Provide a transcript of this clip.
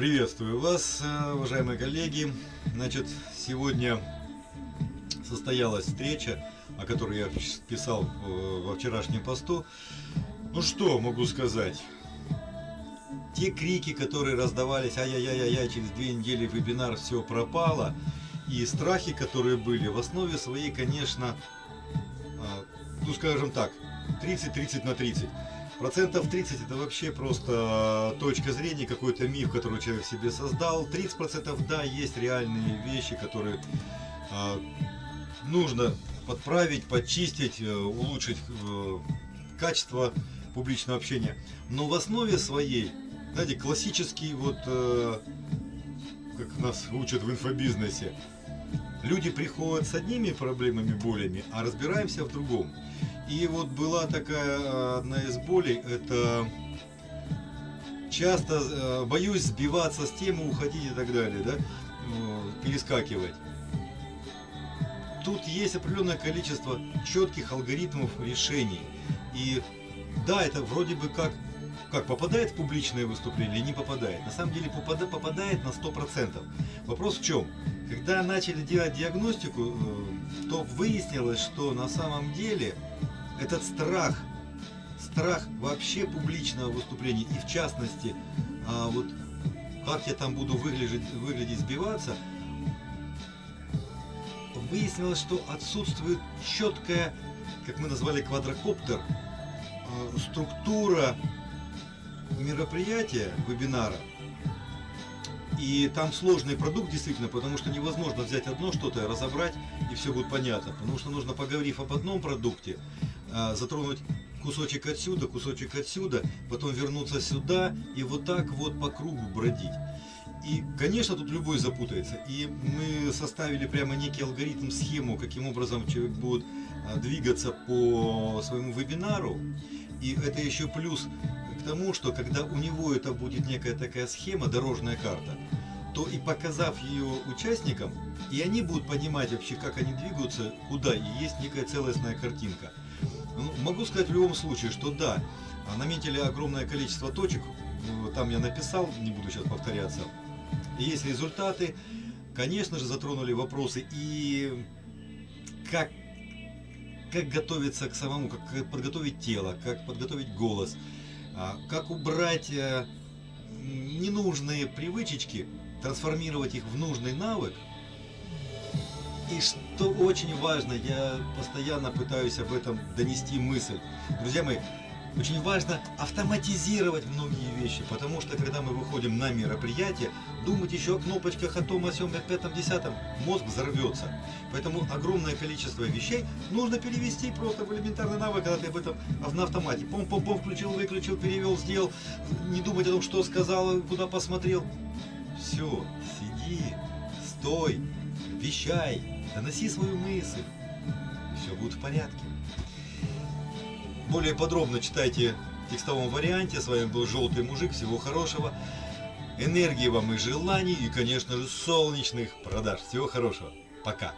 Приветствую вас, э, уважаемые коллеги. Значит, сегодня состоялась встреча, о которой я писал э, во вчерашнем посту. Ну что могу сказать? Те крики, которые раздавались, ай-яй-яй-яй, через две недели вебинар все пропало, и страхи, которые были, в основе своей, конечно, э, ну скажем так, 30-30 на 30. Процентов 30 это вообще просто точка зрения, какой-то миф, который человек себе создал. 30 процентов да, есть реальные вещи, которые э, нужно подправить, подчистить, э, улучшить э, качество публичного общения. Но в основе своей, знаете, классический вот, э, как нас учат в инфобизнесе, люди приходят с одними проблемами, болями, а разбираемся в другом. И вот была такая э, одна из болей, это часто э, боюсь сбиваться с темы, уходить и так далее, да, перескакивать. Тут есть определенное количество четких алгоритмов решений. И да, это вроде бы как, как попадает в публичное выступление или не попадает. На самом деле попадает, попадает на 100%. Вопрос в чем? Когда начали делать диагностику, э, то выяснилось, что на самом деле этот страх, страх вообще публичного выступления и в частности, а, вот как я там буду выглядеть, выглядеть сбиваться, выяснилось, что отсутствует четкая, как мы назвали квадрокоптер, а, структура мероприятия, вебинара, и там сложный продукт действительно, потому что невозможно взять одно что-то, разобрать и все будет понятно. Потому что нужно, поговорив об одном продукте, затронуть кусочек отсюда, кусочек отсюда, потом вернуться сюда и вот так вот по кругу бродить. И, конечно, тут любой запутается. И мы составили прямо некий алгоритм, схему, каким образом человек будет а, двигаться по своему вебинару. И это еще плюс к тому, что когда у него это будет некая такая схема, дорожная карта, то и показав ее участникам, и они будут понимать вообще, как они двигаются, куда, и есть некая целостная картинка. Ну, могу сказать в любом случае, что да, наметили огромное количество точек, ну, там я написал, не буду сейчас повторяться, есть результаты, конечно же затронули вопросы и как, как готовиться к самому, как подготовить тело, как подготовить голос, а, как убрать э, ненужные привычечки, трансформировать их в нужный навык, и что очень важно, я постоянно пытаюсь об этом донести мысль. Друзья мои, очень важно автоматизировать многие вещи, потому что когда мы выходим на мероприятие, думать еще о кнопочках, о том, о сём, о пятом, десятом, мозг взорвется. Поэтому огромное количество вещей нужно перевести просто в элементарный навык, когда ты об этом на автомате. Пом-пом-пом, включил, выключил, перевел, сделал, не думать о том, что сказал, куда посмотрел. Все, сиди, стой, вещай, доноси свою мысль, все будет в порядке. Более подробно читайте в текстовом варианте. С вами был Желтый Мужик. Всего хорошего. Энергии вам и желаний. И, конечно же, солнечных продаж. Всего хорошего. Пока.